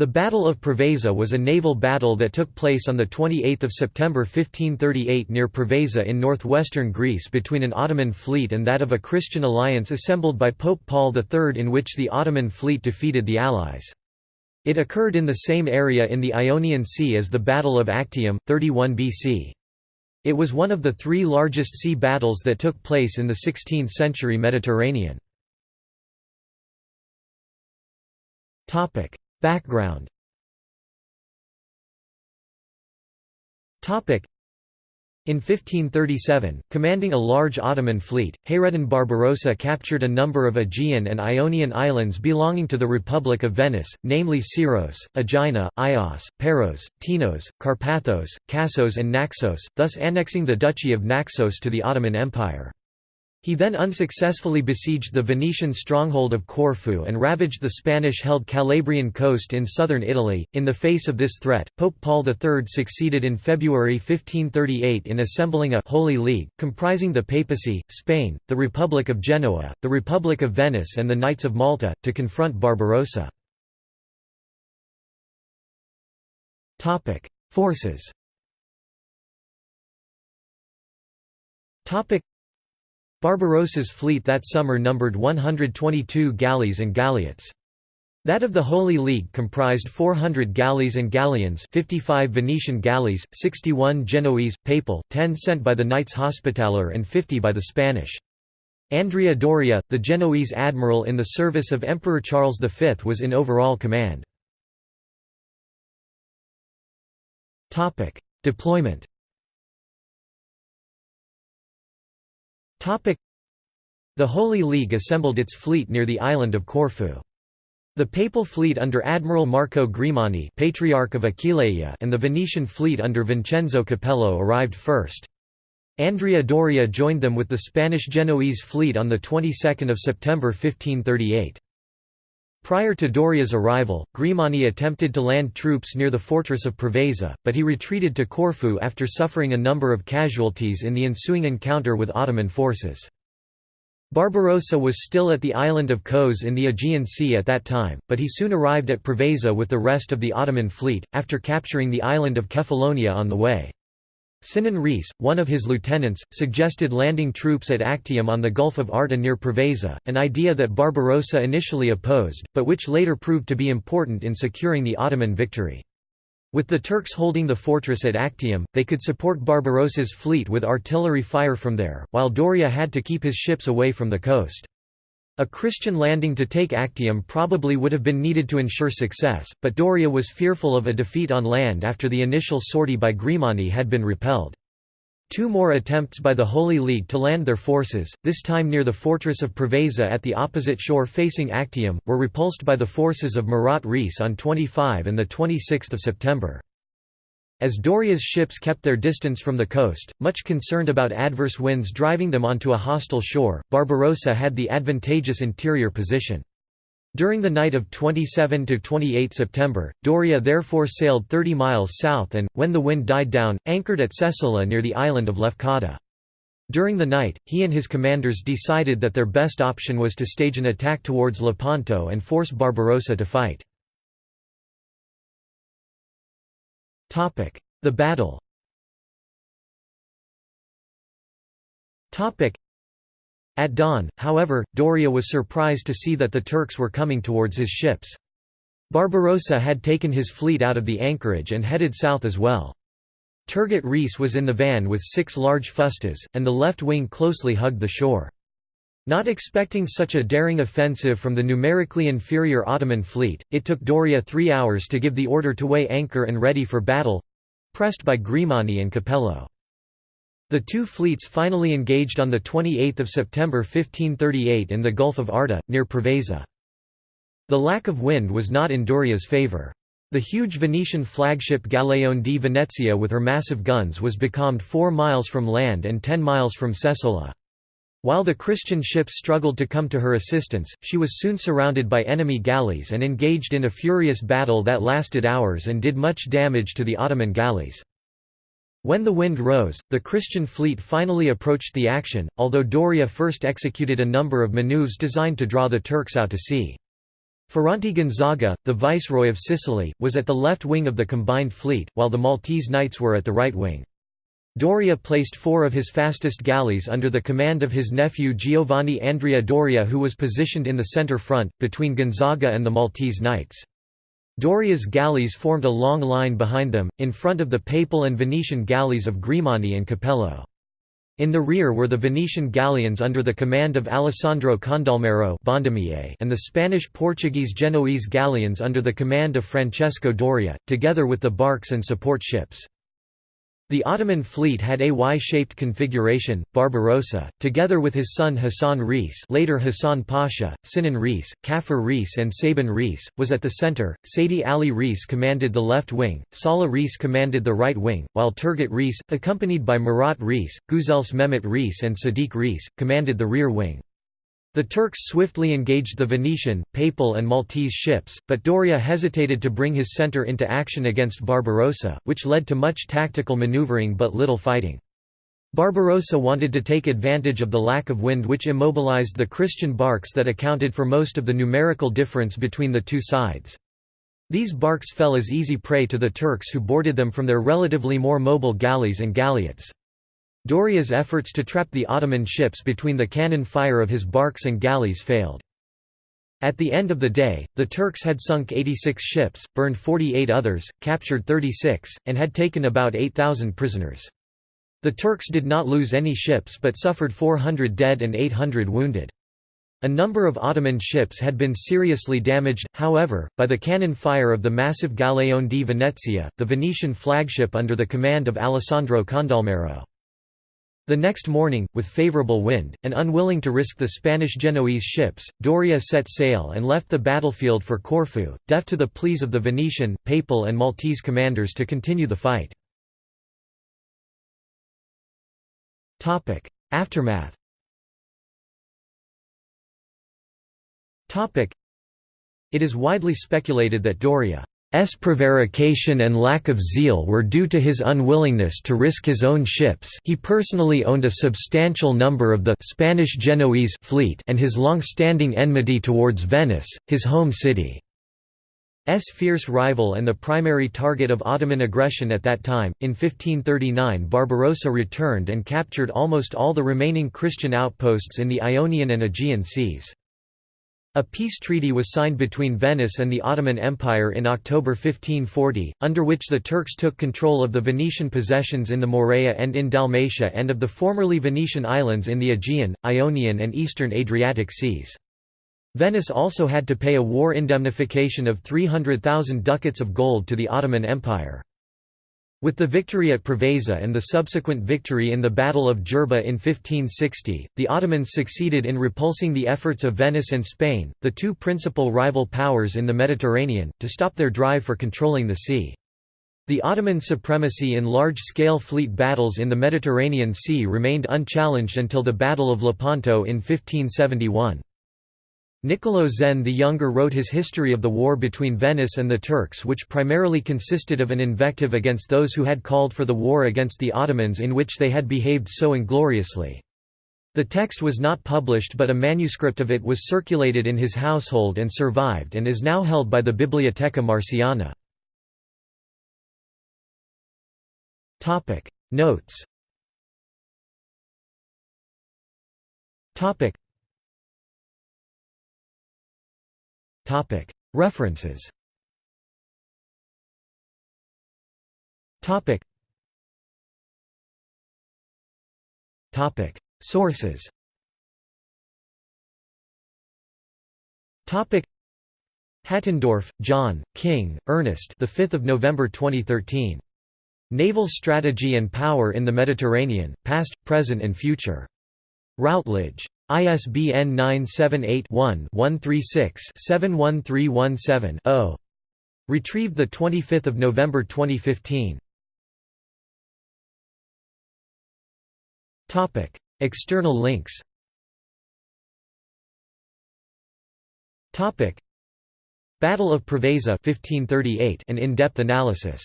The Battle of Preveza was a naval battle that took place on 28 September 1538 near Preveza in northwestern Greece between an Ottoman fleet and that of a Christian alliance assembled by Pope Paul III in which the Ottoman fleet defeated the Allies. It occurred in the same area in the Ionian Sea as the Battle of Actium, 31 BC. It was one of the three largest sea battles that took place in the 16th-century Mediterranean. Background in 1537, commanding a large Ottoman fleet, Hayreddin Barbarossa captured a number of Aegean and Ionian islands belonging to the Republic of Venice, namely Syros, Aegina, Ios, Paros, Tinos, Carpathos, Kassos and Naxos, thus annexing the Duchy of Naxos to the Ottoman Empire. He then unsuccessfully besieged the Venetian stronghold of Corfu and ravaged the Spanish-held Calabrian coast in southern Italy. In the face of this threat, Pope Paul III succeeded in February 1538 in assembling a «Holy League», comprising the Papacy, Spain, the Republic of Genoa, the Republic of Venice and the Knights of Malta, to confront Barbarossa. Forces Barbarossa's fleet that summer numbered 122 galleys and galleots. That of the Holy League comprised 400 galleys and galleons 55 Venetian galleys, 61 Genoese, papal, 10 sent by the Knights Hospitaller and 50 by the Spanish. Andrea Doria, the Genoese admiral in the service of Emperor Charles V was in overall command. Deployment The Holy League assembled its fleet near the island of Corfu. The papal fleet under Admiral Marco Grimani Patriarch of Aquileia and the Venetian fleet under Vincenzo Capello arrived first. Andrea Doria joined them with the Spanish-Genoese fleet on the 22nd of September 1538. Prior to Doria's arrival, Grimani attempted to land troops near the fortress of Preveza, but he retreated to Corfu after suffering a number of casualties in the ensuing encounter with Ottoman forces. Barbarossa was still at the island of Kos in the Aegean Sea at that time, but he soon arrived at Preveza with the rest of the Ottoman fleet, after capturing the island of Kefalonia on the way. Sinan Reis, one of his lieutenants, suggested landing troops at Actium on the Gulf of Arta near Preveza, an idea that Barbarossa initially opposed, but which later proved to be important in securing the Ottoman victory. With the Turks holding the fortress at Actium, they could support Barbarossa's fleet with artillery fire from there, while Doria had to keep his ships away from the coast. A Christian landing to take Actium probably would have been needed to ensure success, but Doria was fearful of a defeat on land after the initial sortie by Grimani had been repelled. Two more attempts by the Holy League to land their forces, this time near the fortress of Preveza at the opposite shore facing Actium, were repulsed by the forces of Murat Reis on 25 and 26 September. As Doria's ships kept their distance from the coast, much concerned about adverse winds driving them onto a hostile shore, Barbarossa had the advantageous interior position. During the night of 27–28 September, Doria therefore sailed 30 miles south and, when the wind died down, anchored at Sessola near the island of Lefkada. During the night, he and his commanders decided that their best option was to stage an attack towards Lepanto and force Barbarossa to fight. The battle At dawn, however, Doria was surprised to see that the Turks were coming towards his ships. Barbarossa had taken his fleet out of the anchorage and headed south as well. Turgut Reis was in the van with six large fustas, and the left wing closely hugged the shore. Not expecting such a daring offensive from the numerically inferior Ottoman fleet, it took Doria three hours to give the order to weigh anchor and ready for battle—pressed by Grimani and Capello. The two fleets finally engaged on 28 September 1538 in the Gulf of Arta, near Preveza. The lack of wind was not in Doria's favour. The huge Venetian flagship Galeone di Venezia with her massive guns was becalmed 4 miles from land and 10 miles from Sessola. While the Christian ships struggled to come to her assistance, she was soon surrounded by enemy galleys and engaged in a furious battle that lasted hours and did much damage to the Ottoman galleys. When the wind rose, the Christian fleet finally approached the action, although Doria first executed a number of maneuvers designed to draw the Turks out to sea. Ferrante Gonzaga, the viceroy of Sicily, was at the left wing of the combined fleet, while the Maltese knights were at the right wing. Doria placed four of his fastest galleys under the command of his nephew Giovanni Andrea Doria who was positioned in the centre front, between Gonzaga and the Maltese knights. Doria's galleys formed a long line behind them, in front of the papal and Venetian galleys of Grimani and Capello. In the rear were the Venetian galleons under the command of Alessandro Condolmero and the Spanish-Portuguese Genoese galleons under the command of Francesco Doria, together with the barks and support ships. The Ottoman fleet had a Y-shaped configuration. Barbarossa, together with his son Hassan Reis, later Hassan Pasha, Sinan Reis, Kafur Reis, and Sabin Reis, was at the center. Saidi Ali Reis commanded the left wing. Salah Reis commanded the right wing, while Turgut Reis, accompanied by Murat Reis, Guzels Mehmet Reis, and Sadiq Reis, commanded the rear wing. The Turks swiftly engaged the Venetian, Papal and Maltese ships, but Doria hesitated to bring his centre into action against Barbarossa, which led to much tactical manoeuvring but little fighting. Barbarossa wanted to take advantage of the lack of wind which immobilized the Christian barks that accounted for most of the numerical difference between the two sides. These barks fell as easy prey to the Turks who boarded them from their relatively more mobile galleys and galleots. Doria's efforts to trap the Ottoman ships between the cannon fire of his barks and galleys failed. At the end of the day, the Turks had sunk 86 ships, burned 48 others, captured 36, and had taken about 8,000 prisoners. The Turks did not lose any ships but suffered 400 dead and 800 wounded. A number of Ottoman ships had been seriously damaged, however, by the cannon fire of the massive Galeone di Venezia, the Venetian flagship under the command of Alessandro Condolmero. The next morning, with favourable wind, and unwilling to risk the Spanish-Genoese ships, Doria set sail and left the battlefield for Corfu, deaf to the pleas of the Venetian, Papal and Maltese commanders to continue the fight. Aftermath It is widely speculated that Doria prevarication and lack of zeal were due to his unwillingness to risk his own ships he personally owned a substantial number of the Spanish Genoese fleet and his long-standing enmity towards Venice, his home city. S fierce rival and the primary target of Ottoman aggression at that time. In 1539, Barbarossa returned and captured almost all the remaining Christian outposts in the Ionian and Aegean seas. A peace treaty was signed between Venice and the Ottoman Empire in October 1540, under which the Turks took control of the Venetian possessions in the Morea and in Dalmatia and of the formerly Venetian islands in the Aegean, Ionian and eastern Adriatic seas. Venice also had to pay a war indemnification of 300,000 ducats of gold to the Ottoman Empire. With the victory at Preveza and the subsequent victory in the Battle of Djerba in 1560, the Ottomans succeeded in repulsing the efforts of Venice and Spain, the two principal rival powers in the Mediterranean, to stop their drive for controlling the sea. The Ottoman supremacy in large-scale fleet battles in the Mediterranean Sea remained unchallenged until the Battle of Lepanto in 1571. Niccolò Zen the Younger wrote his history of the war between Venice and the Turks which primarily consisted of an invective against those who had called for the war against the Ottomans in which they had behaved so ingloriously. The text was not published but a manuscript of it was circulated in his household and survived and is now held by the Biblioteca Marciana. Notes References Sources Hattendorf, John, King, Ernest. The 5th of November 2013. Naval Strategy and Power in the Mediterranean: Past, Present and Future. Routledge. ISBN 978-1-136-71317-0. Retrieved 25 November 2015. External links Battle of Preveza 1538 an in-depth analysis